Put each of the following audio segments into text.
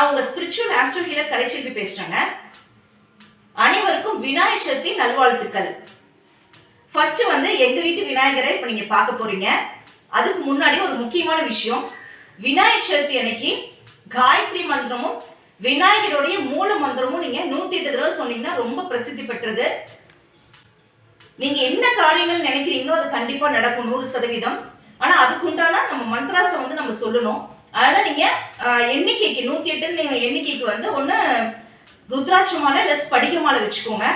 ஆஸ்ட்ரோஹில கலைச்செல்வி பேசுறேங்க. அனைவருக்கும் விநாயகர் சதுர்த்தி நல்வாழ்த்துக்கள். ஃபர்ஸ்ட் வந்து எங்க வீட்டு விநாயகரை இப்ப நீங்க பார்க்க போறீங்க. அதுக்கு முன்னாடி ஒரு முக்கியமான விஷயம். விநாயகர் சதுர்த்தி அன்னைக்கு காயத்ரி மந்திரமும் விநாயகருடைய மூல மந்திரமும் நீங்க நூத்தி எட்டு தடவை சொன்னீங்கன்னா ரொம்ப பிரசித்தி பெற்றது. நீங்க என்ன காரியங்கள் நினைக்கிறீங்களோ அது கண்டிப்பா நடக்கும் நூறு சதவீதம். ஆனா அதுக்கு உண்டான நம்ம மந்த்ராஸை வந்து நம்ம சொல்லணும். அதனால நீங்க எண்ணிக்கைக்கு நூத்தி எட்டு நீங்க எண்ணிக்கைக்கு வந்து ஒண்ணு ருத்ராட்ச மாலை இல்ல ஸ்படிக மாலை வச்சுக்கோங்க.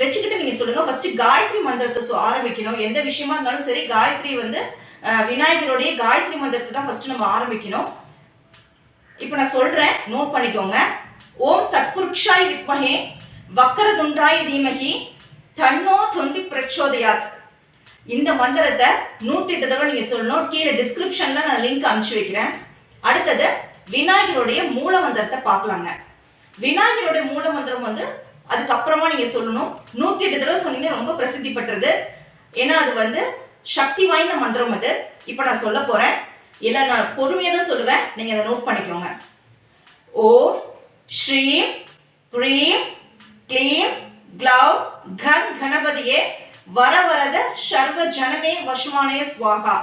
வச்சுக்கிட்டு நீங்க சொல்லுங்க. ஃபர்ஸ்ட் காயத்ரி மந்திரத்தை ஆரம்பிக்கணும். எந்த விஷயமா இருந்தாலும் சரி காயத்ரி வந்து விநாயகருடைய காயத்ரி மந்திரத்தை தான் ஃபர்ஸ்ட் நம்ம ஆரம்பிக்கணும். இப்போ நான் சொல்றேன். நோட் பண்ணிக்கோங்க. ஓம் தத்புருக்ஷாய் வித்மஹே வக்கரதுண்டாய் தீமகி தன்னோ தொந்தி பிரச்சோதயாத். இந்த மந்திரத்தை நூத்தி எட்டு தடவை நீங்க சொல்லணும். கீழே டிஸ்கிரிப்ஷன்ல நான் லிங்க் அனுப்பிச்சு வைக்கிறேன். அடுத்தது விநாயகருடைய மூல மந்திரத்தை பார்க்கலாங்க. விநாயகருடைய மூல மந்திரம் வந்து அதுக்கப்புறமா நீங்க சொல்லணும். நூத்தி எட்டு தடவை சொன்னீங்க ரொம்ப பிரசித்தி பெற்றது. ஏன்னா அது வந்து சக்தி வாய்ந்த மந்திரம் அது. இப்போ நான் சொல்ல போறேன். இல்ல நான் பொறுமையா தான் சொல்லுவேன். நீங்க அதை நோட் பண்ணிக்கோங்க. ஓ ஸ்ரீம் ப்ரீம் க்ளீம் க்ளவ் கன் கணபதியே வரவரத சர்வ ஜனமே வசுமானய ஸ்வாகா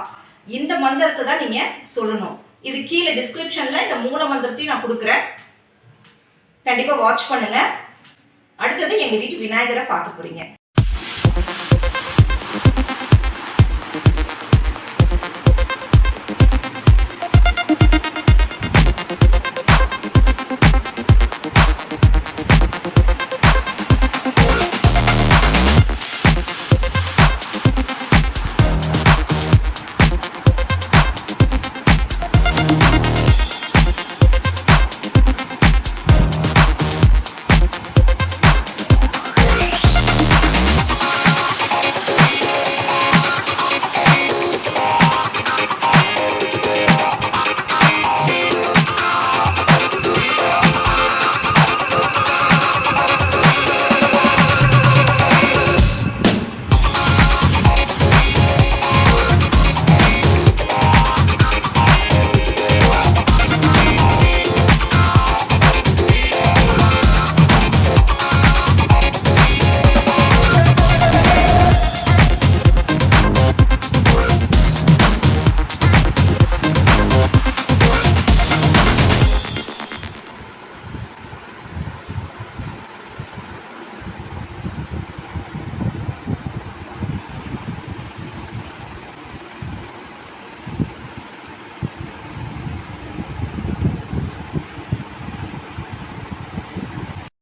இந்த மந்திரத்தை தான் நீங்க சொல்லணும். இது கீழே டிஸ்கிரிப்ஷன்ல இந்த மூல மந்திரத்தையும் நான் கொடுக்குறேன். கண்டிப்பா வாட்ச் பண்ணுங்க. அடுத்தது எங்க வீட்டு விநாயகரை பார்க்க போறீங்க.